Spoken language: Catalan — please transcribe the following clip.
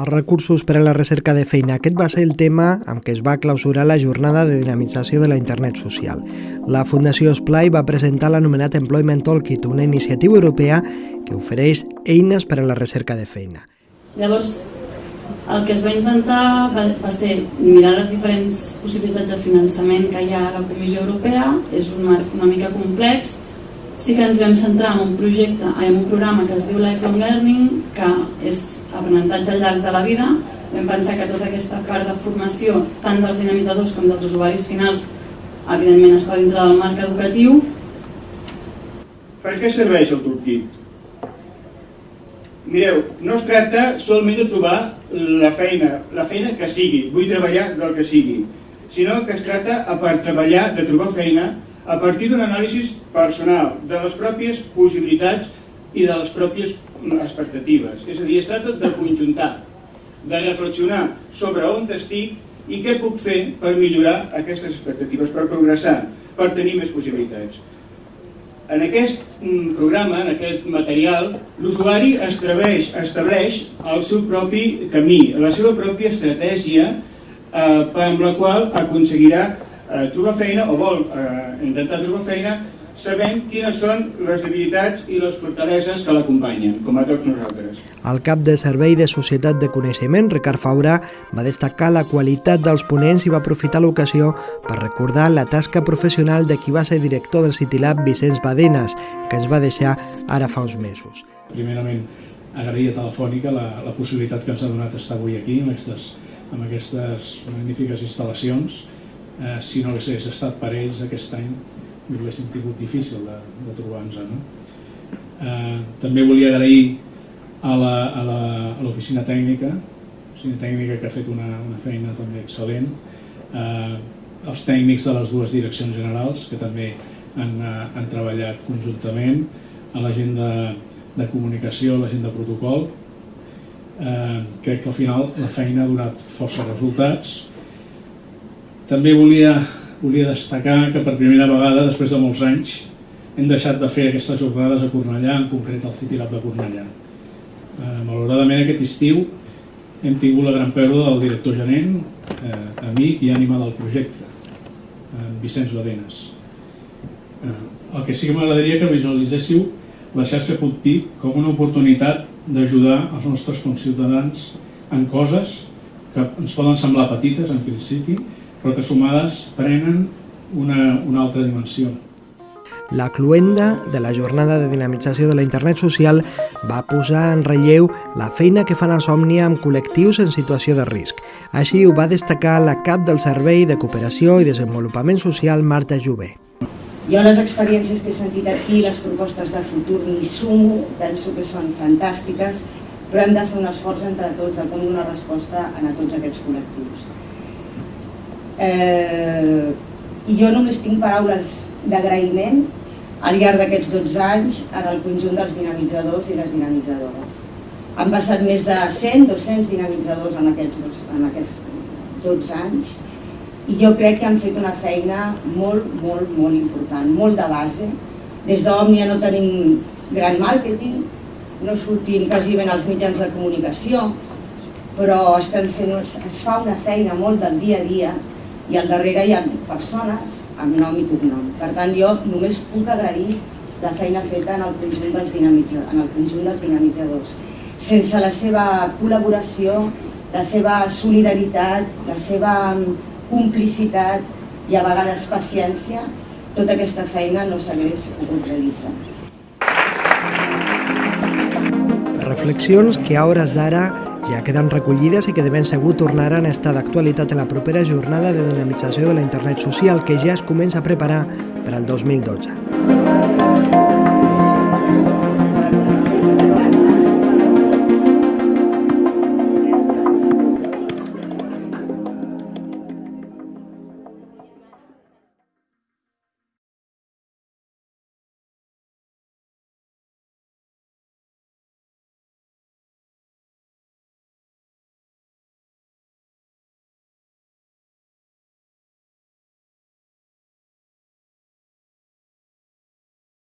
Els recursos per a la recerca de feina. Aquest va ser el tema amb què es va clausurar la jornada de dinamització de la internet social. La Fundació Splai va presentar l'anomenat Employment Toolkit, una iniciativa europea que ofereix eines per a la recerca de feina. Llavors, el que es va intentar va, va ser mirar les diferents possibilitats de finançament que hi ha a la Comissió Europea, és un marc una mica complex, sí que ens vam centrar en un projecte, en un programa que es diu Lifelong Learning, que és aprenentatge al llarg de la vida. Vam pensar que tota aquesta part de formació, tant dels dinamitzadors com dels usuaris finals, evidentment està dintre del marc educatiu. Per què serveix el toolkit? Mireu, no es tracta solament de trobar la feina, la feina que sigui, vull treballar del que sigui, sinó que es tracta a per treballar, de trobar feina, a partir d'un anàlisi personal de les pròpies possibilitats i de les pròpies expectatives. És a dir, es tracta de conjuntar, de reflexionar sobre on estic i què puc fer per millorar aquestes expectatives, per progressar, per tenir més possibilitats. En aquest mm, programa, en aquest material, l'usuari estableix, estableix el seu propi camí, la seva pròpia estratègia eh, amb la qual aconseguirà eh, trobar feina o vol eh, intentar trobar feina sabent quines són les debilitats i les fortaleses que l'acompanyen, com a tots nosaltres. El cap de Servei de Societat de Coneixement, Ricard Faura, va destacar la qualitat dels ponents i va aprofitar l'ocasió per recordar la tasca professional de qui va ser director del Citilab, Vicenç Badenes, que ens va deixar ara fa uns mesos. Primerament, agrair a Telefònica la, la possibilitat que ens ha donat estar avui aquí amb aquestes, amb aquestes magnífiques instal·lacions eh, si no hagués estat per ells aquest any ho haguéssim tingut difícil de, de trobar-nos. No? Eh, també volia agrair a l'oficina tècnica, l'oficina tècnica que ha fet una, una feina també excel·lent, eh, els tècnics de les dues direccions generals que també han, eh, han treballat conjuntament, a la gent de, de comunicació, la gent de protocol. Eh, crec que al final la feina ha donat força resultats també volia, volia destacar que per primera vegada, després de molts anys, hem deixat de fer aquestes jornades a Cornellà, en concret al City Lab de Cornellà. Eh, malauradament aquest estiu hem tingut la gran pèrdua del director gerent, eh, amic i ànima del projecte, en Vicenç Badenes. Eh, el que sí que m'agradaria que visualitzéssiu la xarxa Puntip com una oportunitat d'ajudar els nostres conciutadans en coses que ens poden semblar petites en principi, però que sumades prenen una, una altra dimensió. La cluenda de la jornada de dinamització de la internet social va posar en relleu la feina que fan els Òmnia amb col·lectius en situació de risc. Així ho va destacar la cap del Servei de Cooperació i Desenvolupament Social, Marta Jové. Jo les experiències que he sentit aquí, les propostes de futur ni sumo, penso que són fantàstiques, però hem de fer un esforç entre tots de com donar resposta a tots aquests col·lectius. Eh, I jo només tinc paraules d'agraïment al llarg d'aquests 12 anys en el conjunt dels dinamitzadors i les dinamitzadores. Han passat més de 100, 200 dinamitzadors en aquests, en aquests 12 anys i jo crec que han fet una feina molt, molt, molt important, molt de base. Des d'Òmnia no tenim gran màrqueting, no sortim quasi ben als mitjans de comunicació, però estem fent, es fa una feina molt del dia a dia i al darrere hi ha persones amb nom i cognom. Per tant, jo només puc agrair la feina feta en el conjunt dels, en el conjunt dels dinamitzadors. Sense la seva col·laboració, la seva solidaritat, la seva complicitat i a vegades paciència, tota aquesta feina no s'hagués pogut realitzar. Reflexions que a hores d'ara ja queden recollides i que de ben segur tornaran a estar d'actualitat en la propera jornada de dinamització de la internet social que ja es comença a preparar per al 2012.